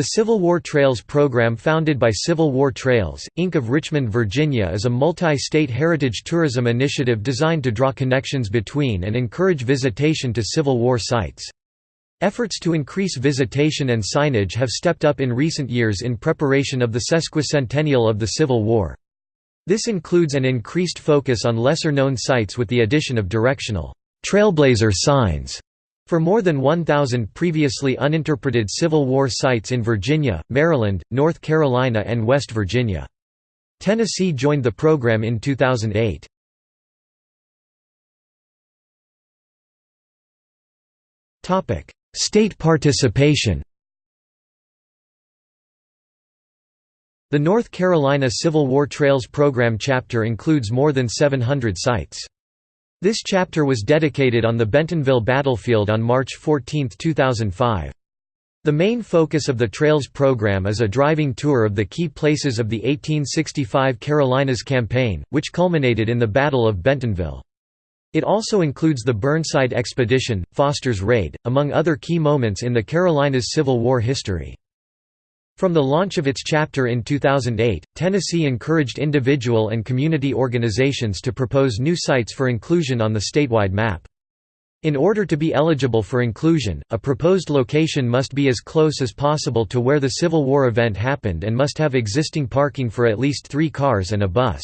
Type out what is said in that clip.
The Civil War Trails program founded by Civil War Trails, Inc. of Richmond, Virginia is a multi-state heritage tourism initiative designed to draw connections between and encourage visitation to Civil War sites. Efforts to increase visitation and signage have stepped up in recent years in preparation of the sesquicentennial of the Civil War. This includes an increased focus on lesser-known sites with the addition of directional trailblazer signs for more than 1,000 previously uninterpreted Civil War sites in Virginia, Maryland, North Carolina and West Virginia. Tennessee joined the program in 2008. State participation The North Carolina Civil War Trails Program chapter includes more than 700 sites. This chapter was dedicated on the Bentonville battlefield on March 14, 2005. The main focus of the Trails program is a driving tour of the key places of the 1865 Carolinas Campaign, which culminated in the Battle of Bentonville. It also includes the Burnside Expedition, Foster's Raid, among other key moments in the Carolinas Civil War history. From the launch of its chapter in 2008, Tennessee encouraged individual and community organizations to propose new sites for inclusion on the statewide map. In order to be eligible for inclusion, a proposed location must be as close as possible to where the Civil War event happened and must have existing parking for at least three cars and a bus.